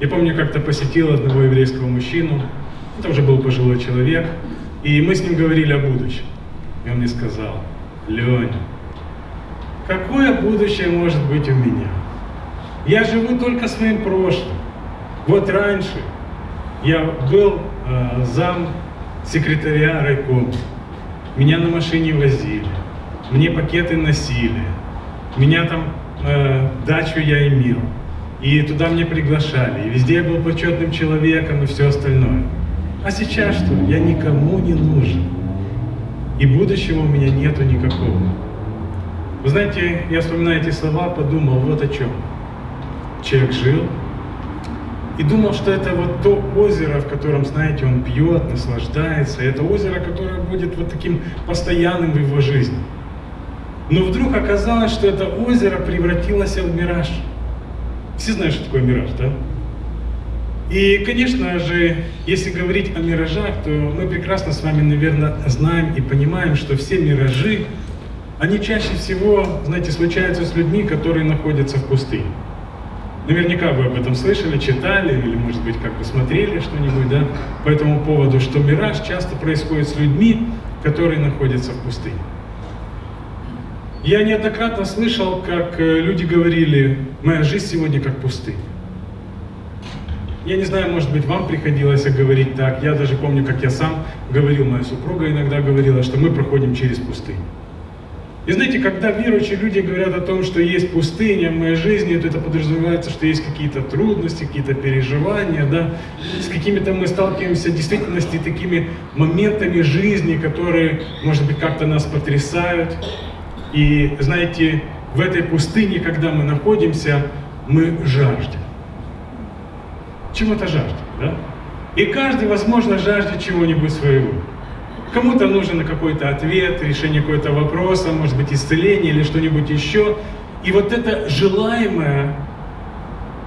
Я помню, как-то посетил одного еврейского мужчину, это уже был пожилой человек, и мы с ним говорили о будущем. И он мне сказал, Леня, какое будущее может быть у меня? Я живу только своим прошлым. Вот раньше я был э, зам секретаря райкома. Меня на машине возили, мне пакеты носили, меня там э, дачу я имел. И туда мне приглашали, и везде я был почетным человеком и все остальное. А сейчас что? Я никому не нужен. И будущего у меня нету никакого. Вы знаете, я вспоминаю эти слова, подумал вот о чем. Человек жил и думал, что это вот то озеро, в котором, знаете, он пьет, наслаждается. Это озеро, которое будет вот таким постоянным в его жизни. Но вдруг оказалось, что это озеро превратилось в мираж. Все знают, что такое мираж, да? И, конечно же, если говорить о миражах, то мы прекрасно с вами, наверное, знаем и понимаем, что все миражи, они чаще всего, знаете, случаются с людьми, которые находятся в пустыне. Наверняка вы об этом слышали, читали или, может быть, как бы смотрели что-нибудь, да, по этому поводу, что мираж часто происходит с людьми, которые находятся в пустыне. Я неоднократно слышал, как э, люди говорили, моя жизнь сегодня как пустыня. Я не знаю, может быть, вам приходилось говорить так. Я даже помню, как я сам говорил, моя супруга иногда говорила, что мы проходим через пустыню. И знаете, когда верующие люди говорят о том, что есть пустыня в моей жизни, то это подразумевается, что есть какие-то трудности, какие-то переживания, да, с какими-то мы сталкиваемся в действительности такими моментами жизни, которые, может быть, как-то нас потрясают. И знаете, в этой пустыне, когда мы находимся, мы жаждем. Чего-то жаждем, да? И каждый, возможно, жаждет чего-нибудь своего. Кому-то нужен какой-то ответ, решение какого-то вопроса, может быть, исцеление или что-нибудь еще. И вот это желаемое,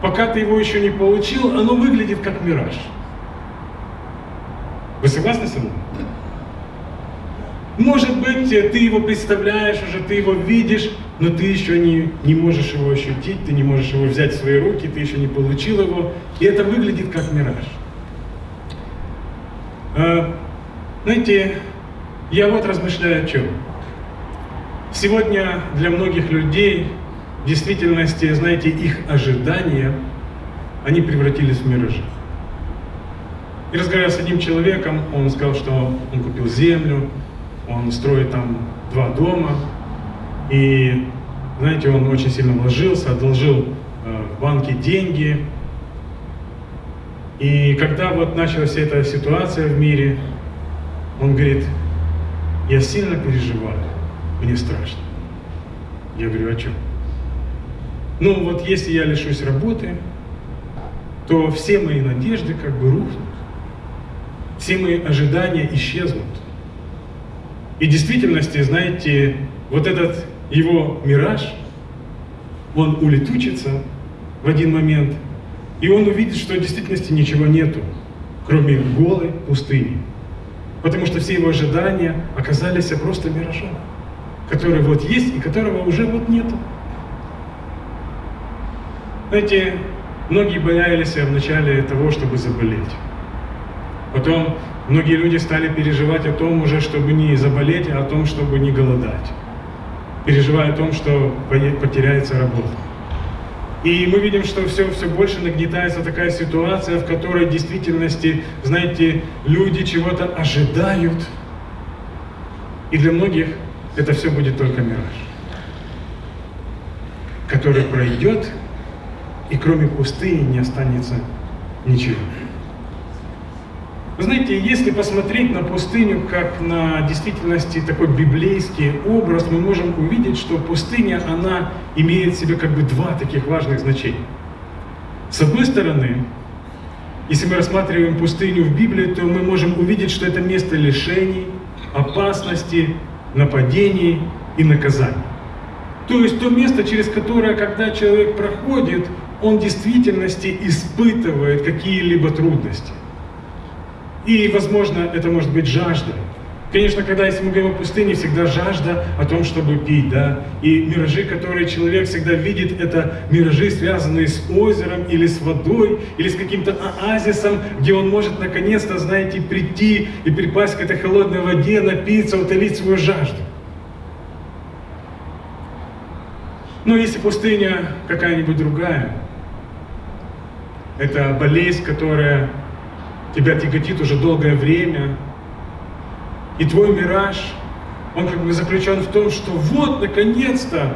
пока ты его еще не получил, оно выглядит как мираж. Вы согласны со мной? Может быть, ты его представляешь уже, ты его видишь, но ты еще не, не можешь его ощутить, ты не можешь его взять в свои руки, ты еще не получил его, и это выглядит как мираж. А, знаете, я вот размышляю о чем. Сегодня для многих людей в действительности, знаете, их ожидания, они превратились в миражи. И разговаривая с одним человеком, он сказал, что он купил землю, он строит там два дома, и, знаете, он очень сильно вложился, одолжил э, в банке деньги. И когда вот началась эта ситуация в мире, он говорит, я сильно переживаю, мне страшно. Я говорю, о чем? Ну вот если я лишусь работы, то все мои надежды как бы рухнут, все мои ожидания исчезнут. И в действительности, знаете, вот этот его мираж, он улетучится в один момент, и он увидит, что в действительности ничего нету, кроме голой пустыни. Потому что все его ожидания оказались просто миражом, который вот есть и которого уже вот нету. Знаете, многие боялись в начале того, чтобы заболеть. Потом многие люди стали переживать о том уже, чтобы не заболеть, а о том, чтобы не голодать. Переживая о том, что потеряется работа. И мы видим, что все, все больше нагнетается такая ситуация, в которой в действительности, знаете, люди чего-то ожидают. И для многих это все будет только мираж, который пройдет, и кроме пустыни не останется ничего. Вы знаете, если посмотреть на пустыню как на действительности такой библейский образ, мы можем увидеть, что пустыня, она имеет в себе как бы два таких важных значения. С одной стороны, если мы рассматриваем пустыню в Библии, то мы можем увидеть, что это место лишений, опасности, нападений и наказаний. То есть то место, через которое, когда человек проходит, он в действительности испытывает какие-либо трудности. И, возможно, это может быть жажда, Конечно, когда если мы говорим о пустыне, всегда жажда о том, чтобы пить, да. И миражи, которые человек всегда видит, это миражи, связанные с озером или с водой, или с каким-то оазисом, где он может наконец-то, знаете, прийти и припасть к этой холодной воде, напиться, утолить свою жажду. Но если пустыня какая-нибудь другая, это болезнь, которая тебя тяготит уже долгое время, и твой мираж, он как бы заключен в том, что вот, наконец-то,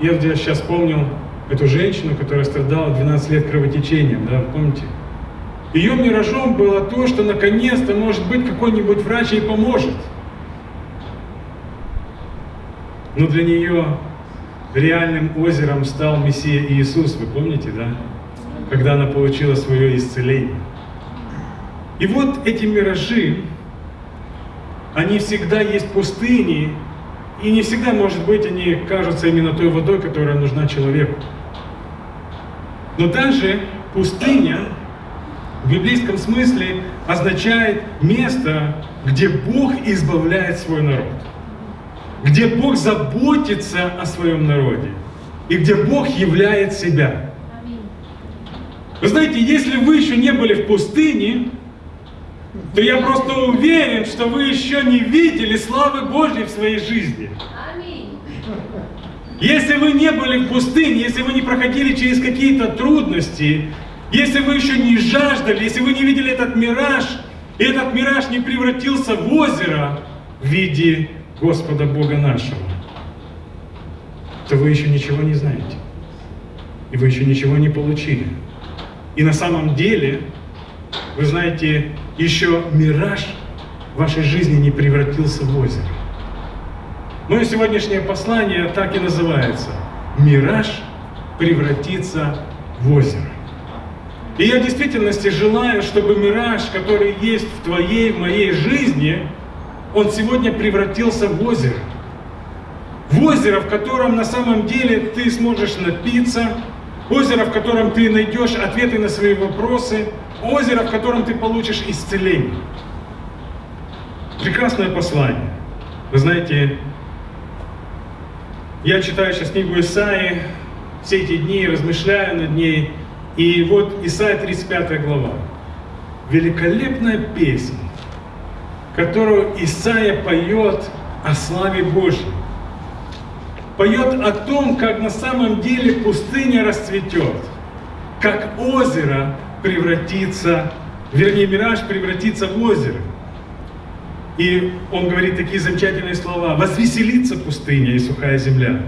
я сейчас вспомнил эту женщину, которая страдала 12 лет кровотечением, да, помните? Ее миражом было то, что наконец-то, может быть, какой-нибудь врач ей поможет. Но для нее реальным озером стал Мессия Иисус, вы помните, да? Когда она получила свое исцеление. И вот эти миражи, они всегда есть пустыни, и не всегда, может быть, они кажутся именно той водой, которая нужна человеку. Но даже пустыня в библейском смысле означает место, где Бог избавляет свой народ, где Бог заботится о своем народе, и где Бог являет себя. Вы знаете, если вы еще не были в пустыне, то я просто уверен, что вы еще не видели славы Божьей в своей жизни. Если вы не были в пустыне, если вы не проходили через какие-то трудности, если вы еще не жаждали, если вы не видели этот мираж, и этот мираж не превратился в озеро в виде Господа Бога нашего, то вы еще ничего не знаете. И вы еще ничего не получили. И на самом деле, вы знаете, еще мираж вашей жизни не превратился в озеро. Мое сегодняшнее послание так и называется. Мираж превратится в озеро. И я в действительности желаю, чтобы мираж, который есть в твоей, в моей жизни, он сегодня превратился в озеро. В озеро, в котором на самом деле ты сможешь напиться, озеро, в котором ты найдешь ответы на свои вопросы, озеро, в котором ты получишь исцеление. Прекрасное послание. Вы знаете, я читаю сейчас книгу Исаи, все эти дни размышляю над ней, и вот Исаия 35 глава. Великолепная песня, которую Исаия поет о славе Божьей. Поет о том, как на самом деле пустыня расцветет, как озеро превратится, вернее, мираж превратится в озеро. И он говорит такие замечательные слова. «Возвеселится пустыня и сухая земля,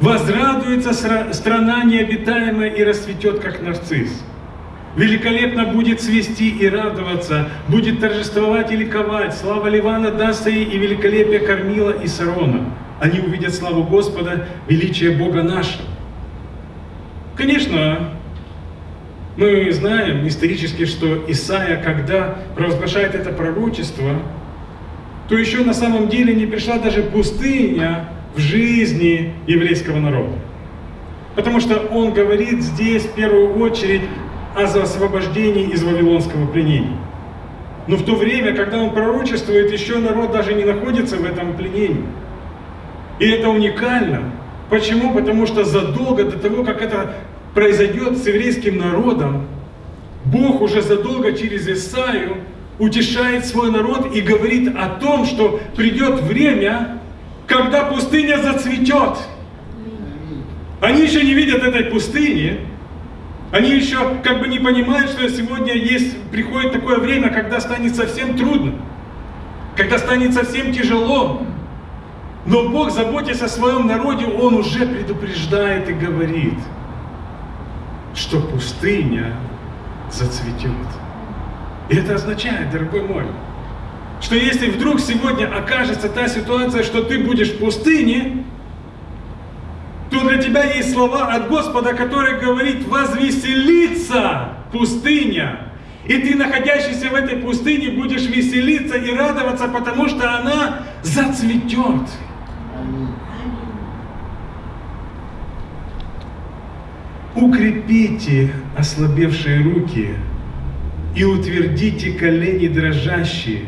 возрадуется страна необитаемая и расцветет, как нарцисс. Великолепно будет свести и радоваться, будет торжествовать и ликовать. Слава Ливана ей и великолепие Кормила и Сарона. Они увидят славу Господа, величие Бога нашего. Конечно, мы знаем исторически, что Исаия, когда провозглашает это пророчество, то еще на самом деле не пришла даже пустыня в жизни еврейского народа. Потому что он говорит здесь в первую очередь о освобождении из вавилонского пленения. Но в то время, когда он пророчествует, еще народ даже не находится в этом пленении. И это уникально. Почему? Потому что задолго до того, как это произойдет с еврейским народом, Бог уже задолго через Исаию утешает свой народ и говорит о том, что придет время, когда пустыня зацветет. Они еще не видят этой пустыни, они еще как бы не понимают, что сегодня есть, приходит такое время, когда станет совсем трудно, когда станет совсем тяжело. Но Бог, заботясь о своем народе, Он уже предупреждает и говорит – что пустыня зацветет. И это означает, дорогой мой, что если вдруг сегодня окажется та ситуация, что ты будешь в пустыне, то для тебя есть слова от Господа, который говорит, возвеселиться пустыня. И ты, находящийся в этой пустыне, будешь веселиться и радоваться, потому что она зацветет. Укрепите ослабевшие руки и утвердите колени дрожащие.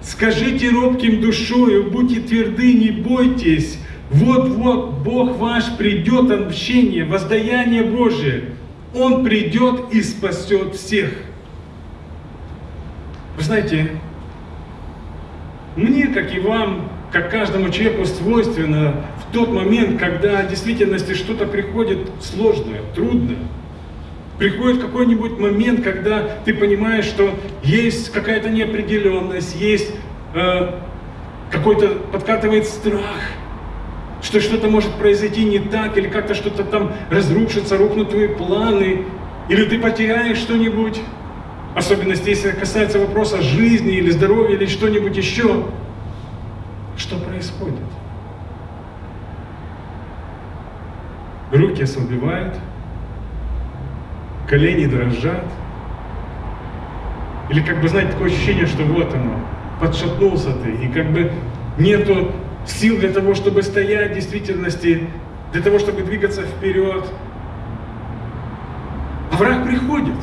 Скажите робким душою, будьте тверды, не бойтесь. Вот-вот Бог ваш придет, отмщение, воздаяние Божие. Он придет и спасет всех. Вы знаете, мне, как и вам, как каждому человеку свойственно в тот момент, когда в действительности что-то приходит сложное, трудное, приходит какой-нибудь момент, когда ты понимаешь, что есть какая-то неопределенность, есть э, какой-то подкатывает страх, что что-то может произойти не так, или как-то что-то там разрушится, рухнут твои планы, или ты потеряешь что-нибудь. Особенности, если касается вопроса жизни или здоровья или что-нибудь еще. Что происходит? Руки ослабевают, колени дрожат. Или как бы, знаете, такое ощущение, что вот оно, подшатнулся ты, и как бы нету сил для того, чтобы стоять в действительности, для того, чтобы двигаться вперед. А враг приходит.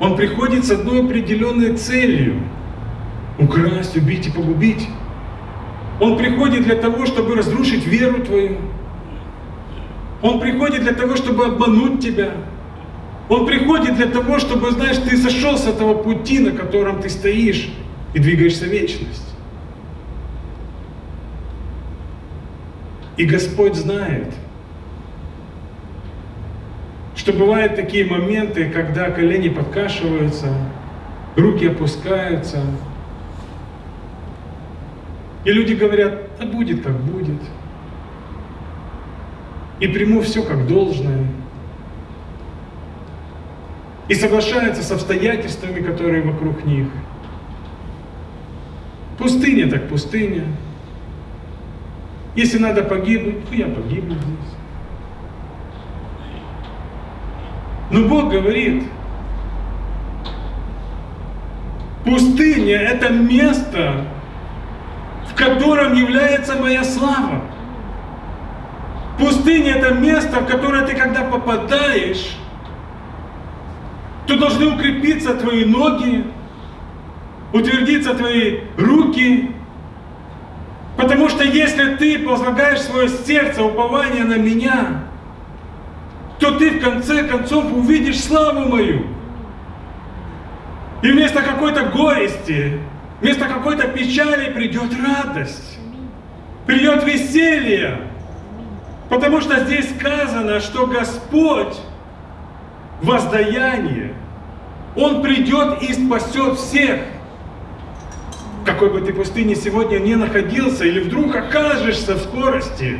Он приходит с одной определенной целью – украсть, убить и погубить. Он приходит для того, чтобы разрушить веру твою. Он приходит для того, чтобы обмануть тебя. Он приходит для того, чтобы, знаешь, ты сошел с этого пути, на котором ты стоишь и двигаешься в вечность. И Господь знает, что бывают такие моменты, когда колени подкашиваются, руки опускаются, и люди говорят, да будет как будет. И приму все как должное. И соглашаются с обстоятельствами, которые вокруг них. Пустыня так пустыня. Если надо погибнуть, то я погибну здесь. Но Бог говорит, пустыня – это место, котором является моя слава. Пустыня – это место, в которое ты, когда попадаешь, то должны укрепиться твои ноги, утвердиться твои руки, Потому что если ты возлагаешь свое сердце, упование на меня, то ты в конце концов увидишь славу мою. И вместо какой-то горести, вместо какой-то печали придет радость, придет веселье. Потому что здесь сказано, что Господь воздаяние, Он придет и спасет всех какой бы ты пустыне сегодня не находился, или вдруг окажешься в скорости,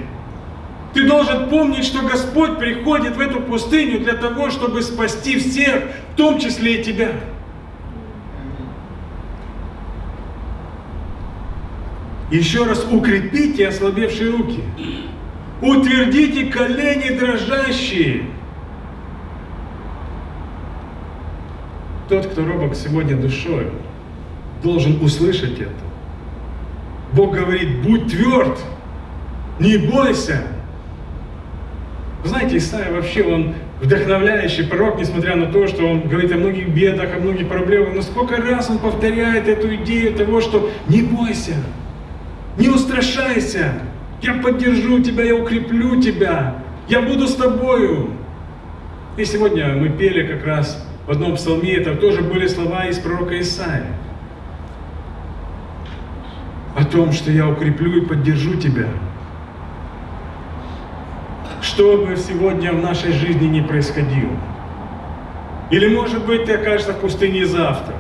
ты должен помнить, что Господь приходит в эту пустыню для того, чтобы спасти всех, в том числе и тебя. Еще раз укрепите ослабевшие руки. Утвердите колени дрожащие. Тот, кто робок сегодня душой, должен услышать это. Бог говорит, будь тверд, не бойся. Знаете, Исаия вообще, он вдохновляющий пророк, несмотря на то, что он говорит о многих бедах, о многих проблемах, но сколько раз он повторяет эту идею того, что не бойся, устрашайся, я поддержу тебя, я укреплю тебя, я буду с тобою. И сегодня мы пели как раз в одном псалме, это тоже были слова из пророка Исаия о том, что я укреплю и поддержу тебя. Что бы сегодня в нашей жизни не происходило. Или, может быть, ты окажешься в пустыне завтра.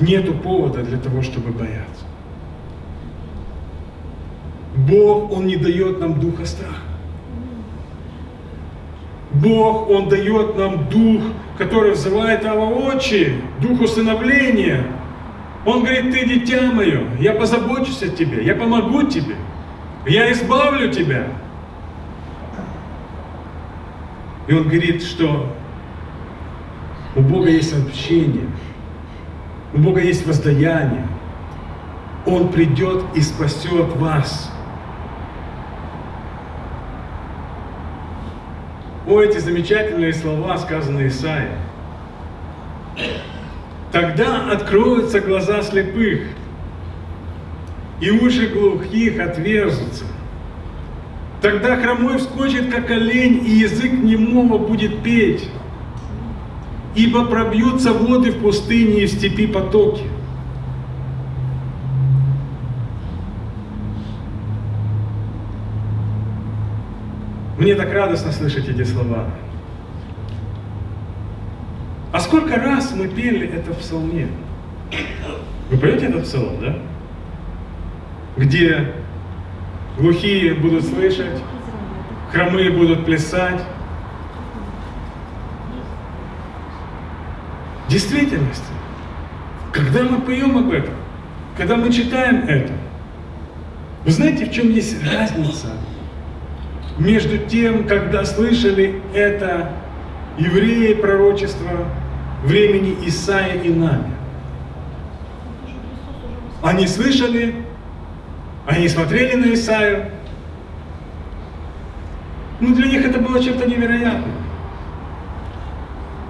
Нету повода для того, чтобы бояться. Бог, Он не дает нам духа страха. Бог, Он дает нам дух, который взывает Ава Отче, дух усыновления – он говорит, ты дитя мое, я позабочусь о тебе, я помогу тебе, я избавлю тебя. И он говорит, что у Бога есть общение, у Бога есть воздаяние. Он придет и спасет вас. О, эти замечательные слова, сказанные Исаией. Тогда откроются глаза слепых, и уши глухих отверзутся. Тогда хромой вскочит, как олень, и язык немого будет петь. Ибо пробьются воды в пустыне и в степи потоки. Мне так радостно слышать эти слова. А сколько раз мы пели это в псалме? Вы поете этот псалом, да? Где глухие будут слышать, хромые будут плясать. Действительности, когда мы поем об этом, когда мы читаем это, вы знаете, в чем есть разница между тем, когда слышали это евреи пророчества времени Исаия и нами? Они слышали они смотрели на Исаию. Ну, для них это было чем-то невероятным.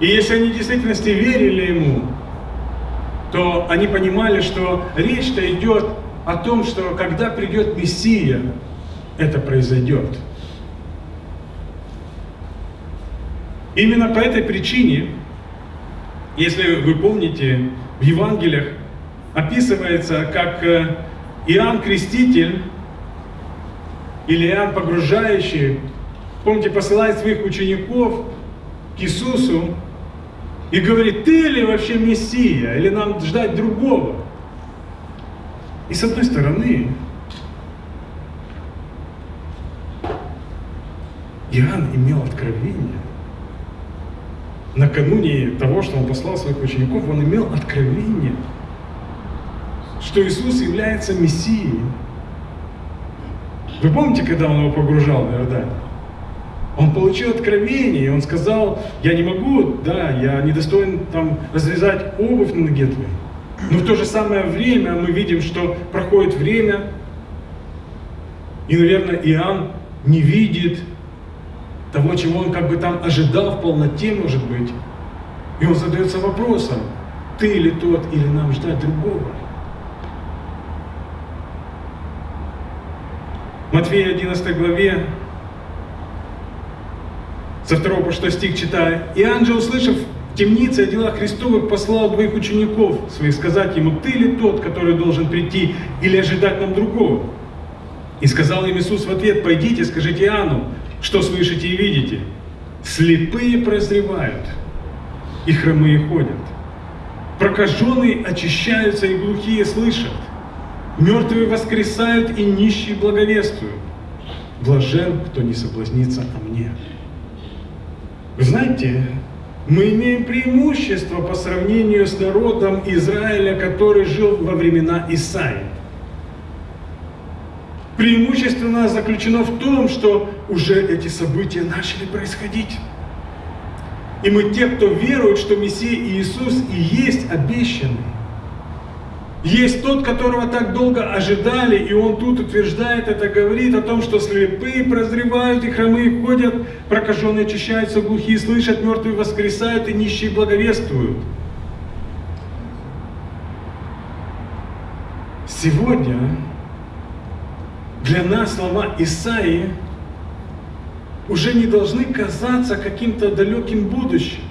И если они в действительности верили ему, то они понимали, что речь-то идет о том, что когда придет Мессия, это произойдет. Именно по этой причине, если вы помните, в Евангелиях описывается, как э, Иоанн Креститель или Иоанн Погружающий, помните, посылает своих учеников к Иисусу и говорит, ты ли вообще Мессия, или нам ждать другого? И с одной стороны, Иоанн имел откровение. Накануне того, что он послал своих учеников, он имел откровение – что Иисус является Мессией. Вы помните, когда он его погружал в Иордань? Он получил откровение, и он сказал, я не могу, да, я недостоин там развязать обувь на ноге твоей. Но в то же самое время мы видим, что проходит время, и, наверное, Иоанн не видит того, чего он как бы там ожидал в полноте, может быть. И он задается вопросом, ты ли тот, или нам ждать другого? Матфея 11 главе, со 2 по 6 стих читаю. «И ангел, услышав в темнице о делах Христовых, послал двоих учеников своих сказать ему, ты ли тот, который должен прийти, или ожидать нам другого? И сказал им Иисус в ответ, пойдите, скажите Иоанну, что слышите и видите. Слепые прозревают, и хромые ходят. Прокаженные очищаются, и глухие слышат. Мертвые воскресают и нищие благовествуют. Блажен, кто не соблазнится о мне. Вы знаете, мы имеем преимущество по сравнению с народом Израиля, который жил во времена Исаии. Преимущество нас заключено в том, что уже эти события начали происходить. И мы те, кто верует, что Мессия Иисус и есть обещанный. Есть тот, которого так долго ожидали, и он тут утверждает это, говорит о том, что слепые прозревают, и хромые ходят, прокаженные очищаются, глухие слышат, мертвые воскресают, и нищие благовествуют. Сегодня для нас слова Исаии уже не должны казаться каким-то далеким будущим.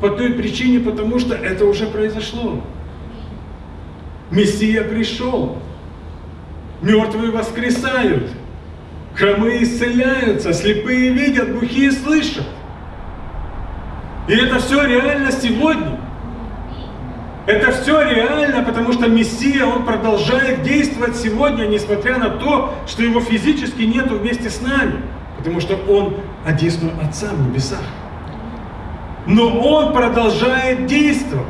По той причине, потому что это уже произошло. Мессия пришел. Мертвые воскресают. Хромые исцеляются, слепые видят, глухие слышат. И это все реально сегодня. Это все реально, потому что Мессия, Он продолжает действовать сегодня, несмотря на то, что Его физически нету вместе с нами. Потому что Он одесную Отца в небесах. Но Он продолжает действовать.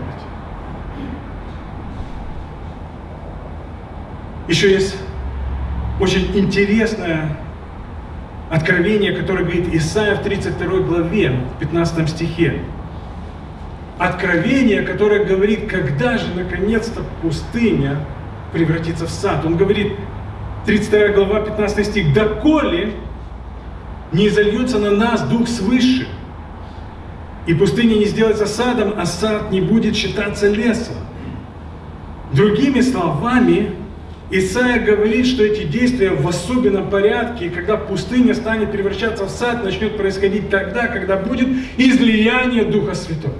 Еще есть очень интересное откровение, которое говорит Исаия в 32 главе, в 15 стихе. Откровение, которое говорит, когда же наконец-то пустыня превратится в сад. Он говорит, 32 глава, 15 стих, «Доколе не зальется на нас Дух свыше, И пустыня не сделается садом, а сад не будет считаться лесом. Другими словами, Исаия говорит, что эти действия в особенном порядке, когда пустыня станет превращаться в сад, начнет происходить тогда, когда будет излияние Духа Святого.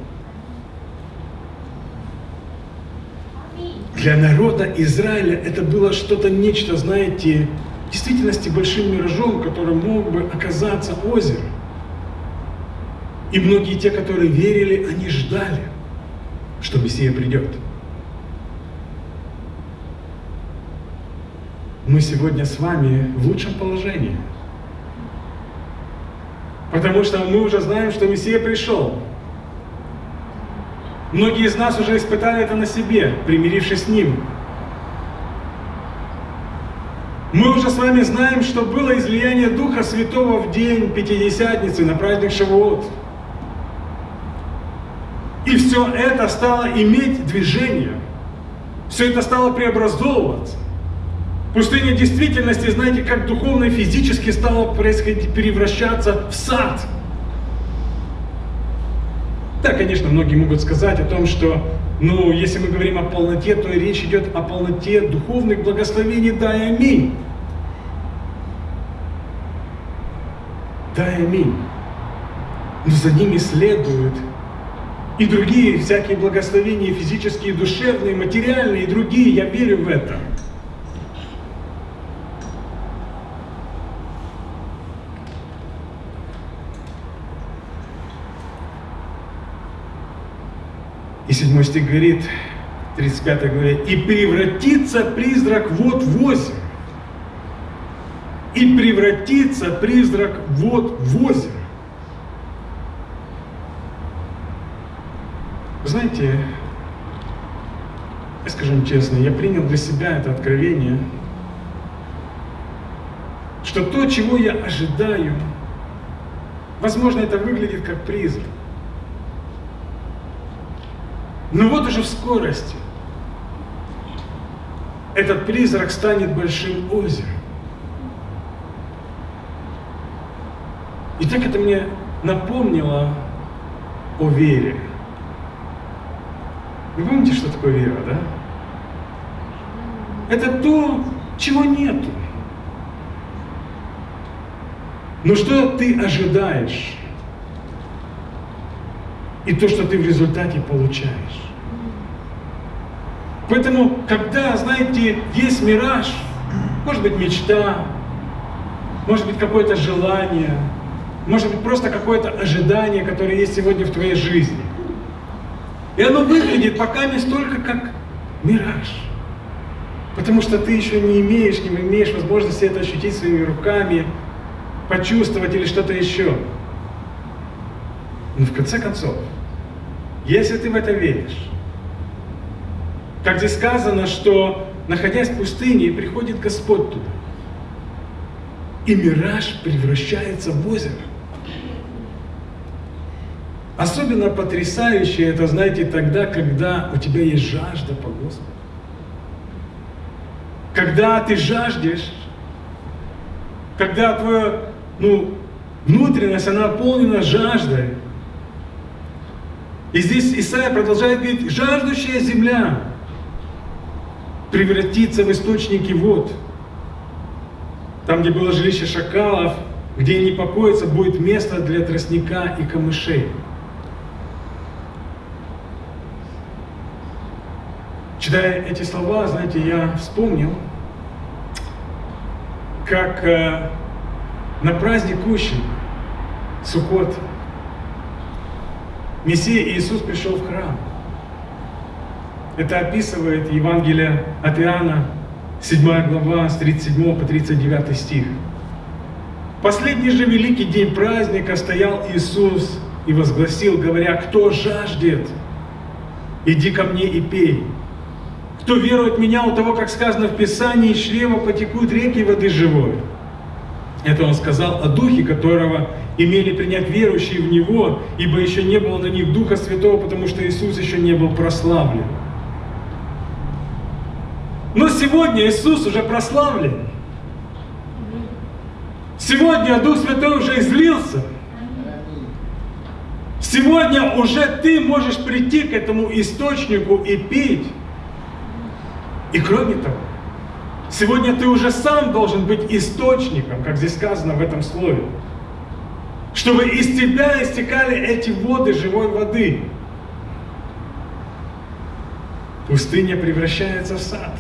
Для народа Израиля это было что-то нечто, знаете, в действительности большим миражом, который мог бы оказаться озером. И многие те, которые верили, они ждали, что Мессия придет. Мы сегодня с вами в лучшем положении. Потому что мы уже знаем, что Мессия пришел. Многие из нас уже испытали это на себе, примирившись с Ним. Мы уже с вами знаем, что было излияние Духа Святого в день Пятидесятницы на праздник Шавуот. И все это стало иметь движение. Все это стало преобразовываться. Пустыня действительности, знаете, как духовно и физически стала происходить, превращаться в сад – да, конечно, многие могут сказать о том, что, ну, если мы говорим о полноте, то речь идет о полноте духовных благословений, да и аминь. Да и аминь. Но за ними следуют и другие всякие благословения, физические, душевные, материальные, и другие, я верю в это. И седьмой стих говорит, 35 главе, «И превратится призрак вот в озеро». И превратится призрак вот в озеро. Знаете, вам честно, я принял для себя это откровение, что то, чего я ожидаю, возможно, это выглядит как призрак. Но вот уже в скорости этот призрак станет большим озером. И так это мне напомнило о вере. Вы помните, что такое вера, да? Это то, чего нету. Но что ты ожидаешь? И то, что ты в результате получаешь. Поэтому, когда, знаете, есть мираж, может быть мечта, может быть какое-то желание, может быть просто какое-то ожидание, которое есть сегодня в твоей жизни. И оно выглядит пока не столько как мираж. Потому что ты еще не имеешь, не имеешь возможности это ощутить своими руками, почувствовать или что-то еще. Но в конце концов, если ты в это веришь, как здесь сказано, что находясь в пустыне, приходит Господь туда. И мираж превращается в озеро. Особенно потрясающе это, знаете, тогда, когда у тебя есть жажда по Господу. Когда ты жаждешь, когда твоя ну, внутренность, она наполнена жаждой. И здесь Исаия продолжает говорить, жаждущая земля, превратиться в источники вод. Там, где было жилище шакалов, где они покоятся, будет место для тростника и камышей. Читая эти слова, знаете, я вспомнил, как э, на праздник Кущин, Суккот, Мессия Иисус пришел в храм – это описывает Евангелие от Иоанна, 7 глава, с 37 по 39 стих. Последний же великий день праздника стоял Иисус и возгласил, говоря, кто жаждет, иди ко мне и пей. Кто верует в меня, у того, как сказано в Писании, из чрева потекут реки воды живой. Это он сказал о Духе, которого имели принять верующие в Него, ибо еще не было на них Духа Святого, потому что Иисус еще не был прославлен. Но сегодня Иисус уже прославлен. Сегодня Дух Святой уже излился. Сегодня уже ты можешь прийти к этому источнику и пить. И кроме того, сегодня ты уже сам должен быть источником, как здесь сказано в этом слове, чтобы из тебя истекали эти воды живой воды. Пустыня превращается в сад.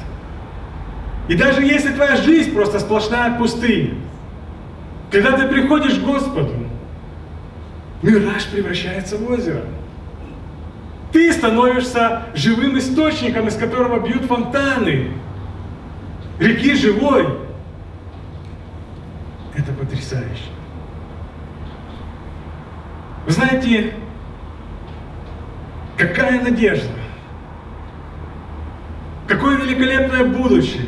И даже если твоя жизнь просто сплошная пустыня, когда ты приходишь к Господу, мираж превращается в озеро. Ты становишься живым источником, из которого бьют фонтаны. Реки живой. Это потрясающе. Вы знаете, какая надежда, какое великолепное будущее.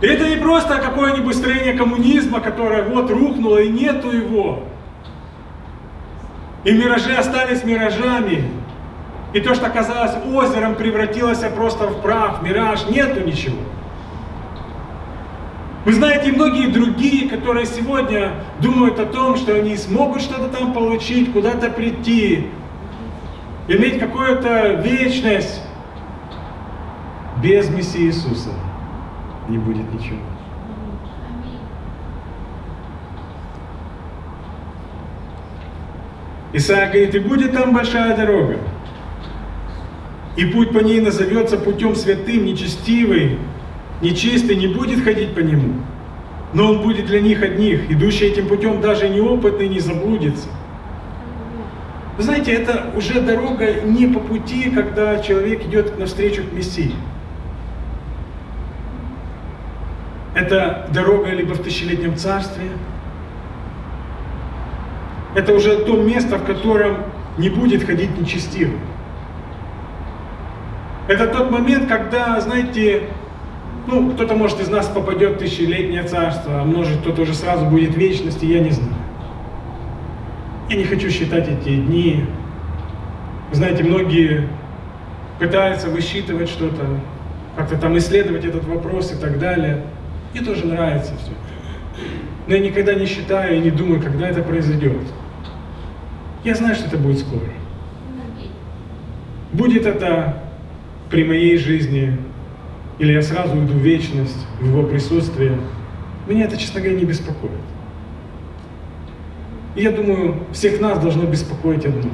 И это не просто какое-нибудь строение коммунизма, которое вот рухнуло и нету его. И миражи остались миражами. И то, что казалось озером, превратилось просто в прах, мираж, нету ничего. Вы знаете, многие другие, которые сегодня думают о том, что они смогут что-то там получить, куда-то прийти, иметь какую-то вечность без Мессии Иисуса не будет ничего. Исаия говорит, и будет там большая дорога, и путь по ней назовется путем святым, нечестивый, нечистый не будет ходить по нему, но он будет для них одних, идущий этим путем даже неопытный не заблудится. Вы знаете, это уже дорога не по пути, когда человек идет навстречу к Мессии. Это дорога либо в тысячелетнем царстве. Это уже то место, в котором не будет ходить нечестивый. Это тот момент, когда, знаете, ну, кто-то, может, из нас попадет в тысячелетнее царство, а может, кто-то уже сразу будет в вечности, я не знаю. Я не хочу считать эти дни. Знаете, многие пытаются высчитывать что-то, как-то там исследовать этот вопрос и так далее. Мне тоже нравится все. Но я никогда не считаю и не думаю, когда это произойдет. Я знаю, что это будет скоро. Будет это при моей жизни, или я сразу уйду в вечность, в его присутствие. Меня это, честно говоря, не беспокоит. И я думаю, всех нас должно беспокоить одно.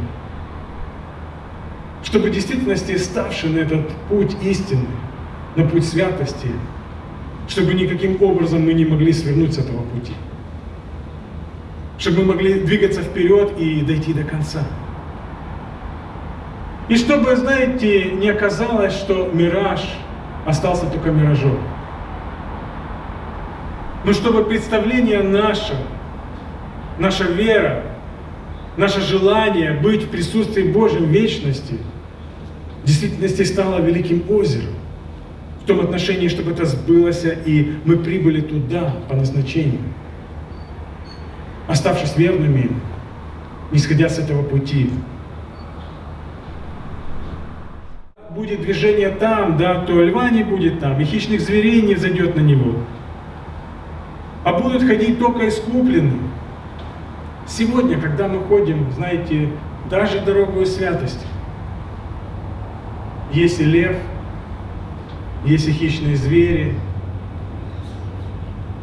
Чтобы в действительности ставший на этот путь истины, на путь святости, чтобы никаким образом мы не могли свернуть с этого пути. Чтобы мы могли двигаться вперед и дойти до конца. И чтобы, знаете, не оказалось, что мираж остался только миражом. Но чтобы представление наше, наша вера, наше желание быть в присутствии Божьем вечности в действительности стало великим озером в том отношении, чтобы это сбылось, и мы прибыли туда по назначению. Оставшись верными, не сходя с этого пути. Будет движение там, да, то льва не будет там, и хищных зверей не зайдет на него. А будут ходить только искупленные. Сегодня, когда мы ходим, знаете, даже дорогую святость, если лев – есть и хищные звери.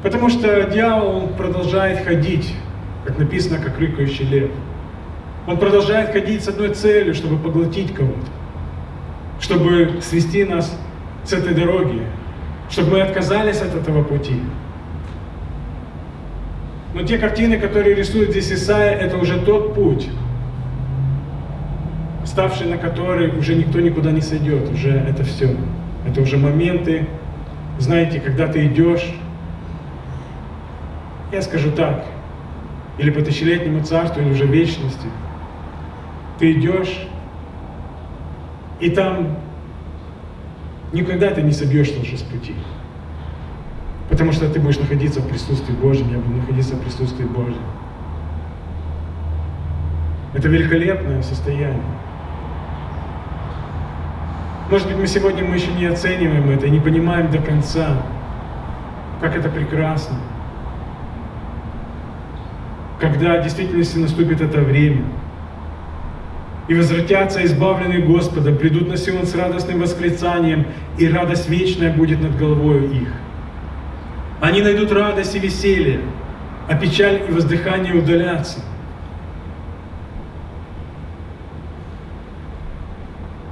Потому что дьявол продолжает ходить, как написано, как рыкающий лев. Он продолжает ходить с одной целью, чтобы поглотить кого-то, чтобы свести нас с этой дороги, чтобы мы отказались от этого пути. Но те картины, которые рисует здесь Исаия, это уже тот путь, ставший на который уже никто никуда не сойдет, уже это все. Это уже моменты, знаете, когда ты идешь, я скажу так, или по тысячелетнему царству, или уже вечности, ты идешь, и там никогда ты не собьешься уже с пути. Потому что ты будешь находиться в присутствии Божьем, я буду находиться в присутствии Божьем. Это великолепное состояние. Может быть, мы сегодня мы еще не оцениваем это, не понимаем до конца, как это прекрасно, когда в действительности наступит это время. И возвратятся избавленные Господа, придут на Сион с радостным восклицанием, и радость вечная будет над головой их. Они найдут радость и веселье, а печаль и воздыхание удалятся.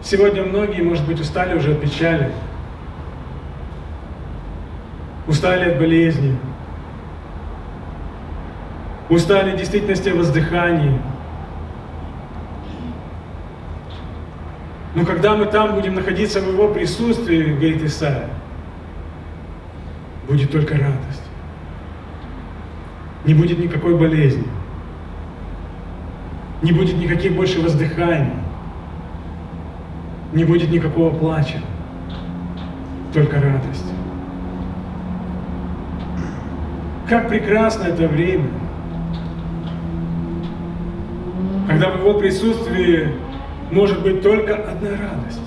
Сегодня многие, может быть, устали уже от печали, устали от болезни, устали в действительности от воздыхания. Но когда мы там будем находиться в Его присутствии, говорит Исаия, будет только радость. Не будет никакой болезни. Не будет никаких больше воздыханий. Не будет никакого плача. Только радость. Как прекрасно это время, когда в его присутствии может быть только одна радость.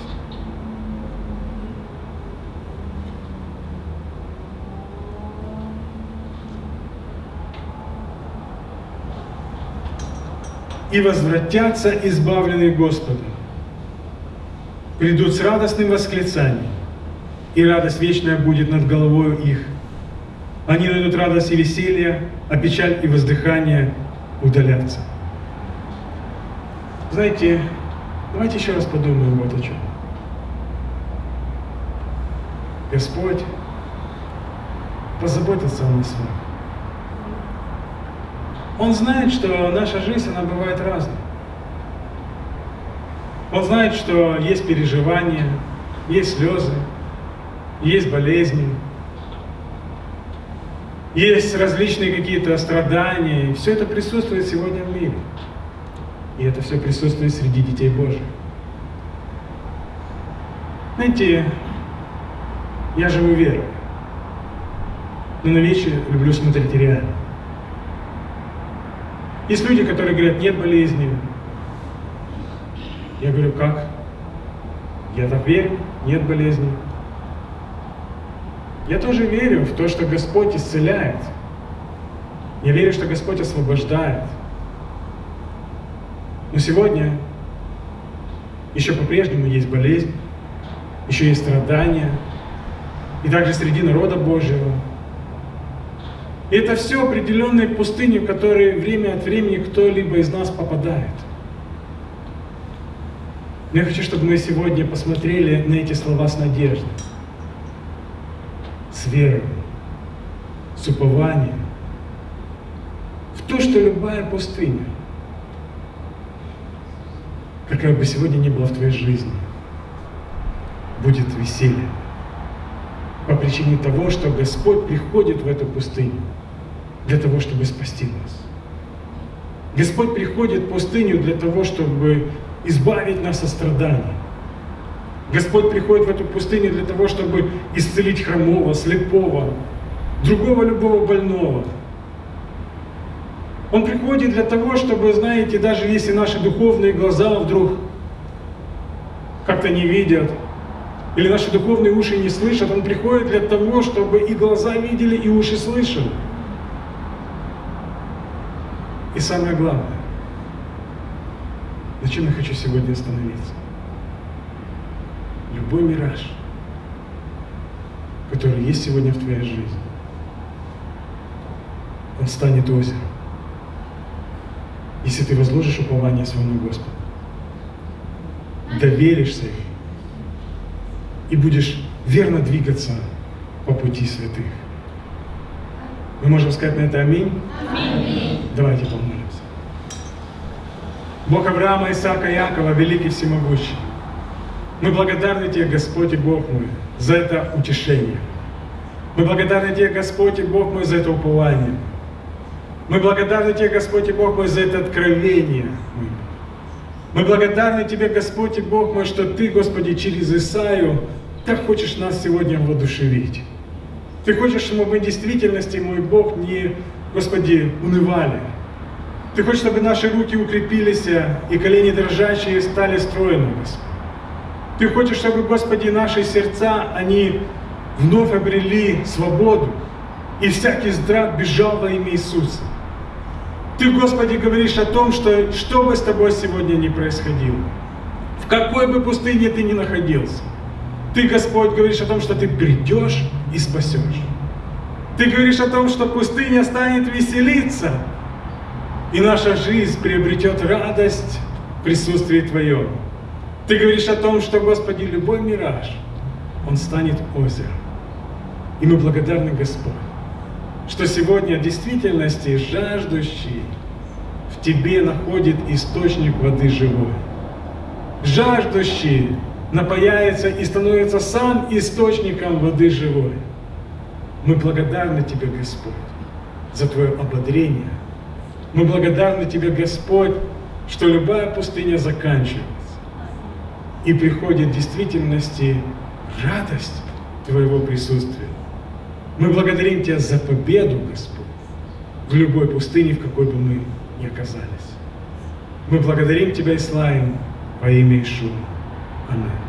И возвратятся избавленные Господом, придут с радостным восклицанием, и радость вечная будет над головой их. Они найдут радость и веселье, а печаль и воздыхание удалятся. Знаете, давайте еще раз подумаем вот о чем. Господь позаботится о нас. Он знает, что наша жизнь, она бывает разной. Он знает, что есть переживания, есть слезы, есть болезни, есть различные какие-то страдания. Все это присутствует сегодня в мире. И это все присутствует среди детей Божьих. Знаете, я живу верой. Но на вещи люблю смотреть реально. Есть люди, которые говорят, нет болезни. Я говорю, как? Я так верю, нет болезни. Я тоже верю в то, что Господь исцеляет. Я верю, что Господь освобождает. Но сегодня еще по-прежнему есть болезнь, еще есть страдания, и также среди народа Божьего. И это все определенные пустыни, в которые время от времени кто-либо из нас попадает. Но я хочу, чтобы мы сегодня посмотрели на эти слова с надеждой, с верой, с упованием, в то, что любая пустыня, какая бы сегодня ни была в твоей жизни, будет веселье. По причине того, что Господь приходит в эту пустыню для того, чтобы спасти нас. Господь приходит в пустыню для того, чтобы избавить нас от страданий. Господь приходит в эту пустыню для того, чтобы исцелить хромого, слепого, другого любого больного. Он приходит для того, чтобы, знаете, даже если наши духовные глаза вдруг как-то не видят, или наши духовные уши не слышат, Он приходит для того, чтобы и глаза видели, и уши слышали. И самое главное, на чем я хочу сегодня остановиться? Любой мираж, который есть сегодня в твоей жизни, он станет озером, если ты возложишь упование своему Господу, доверишься ему и будешь верно двигаться по пути святых. Мы можем сказать на это аминь? Аминь. Давайте помолимся. Бог Авраама, Исаака, Якова, великий всемогущий. Мы благодарны Тебе, Господь и Бог мой, за это утешение. Мы благодарны Тебе, Господь и Бог мой, за это упование. Мы благодарны Тебе, Господь и Бог мой, за это откровение. Мы благодарны Тебе, Господь и Бог мой, что Ты, Господи, через Исаию так хочешь нас сегодня воодушевить. Ты хочешь, чтобы мы в действительности, мой Бог, не, Господи, унывали, ты хочешь, чтобы наши руки укрепились, и колени дрожащие стали стройными, Господи. Ты хочешь, чтобы, Господи, наши сердца, они вновь обрели свободу, и всякий здрав бежал во имя Иисуса. Ты, Господи, говоришь о том, что что бы с тобой сегодня ни происходило, в какой бы пустыне ты ни находился, ты, Господь, говоришь о том, что ты придешь и спасешь. Ты говоришь о том, что пустыня станет веселиться, и наша жизнь приобретет радость в присутствии Твоем. Ты говоришь о том, что, Господи, любой мираж, он станет озером. И мы благодарны, Господь, что сегодня в действительности жаждущий в Тебе находит источник воды живой. Жаждущий напаяется и становится сам источником воды живой. Мы благодарны Тебе, Господь, за Твое ободрение. Мы благодарны Тебе, Господь, что любая пустыня заканчивается. И приходит в действительности радость Твоего присутствия. Мы благодарим Тебя за победу, Господь, в любой пустыне, в какой бы мы ни оказались. Мы благодарим Тебя и славим во имя Ишуа. Аминь.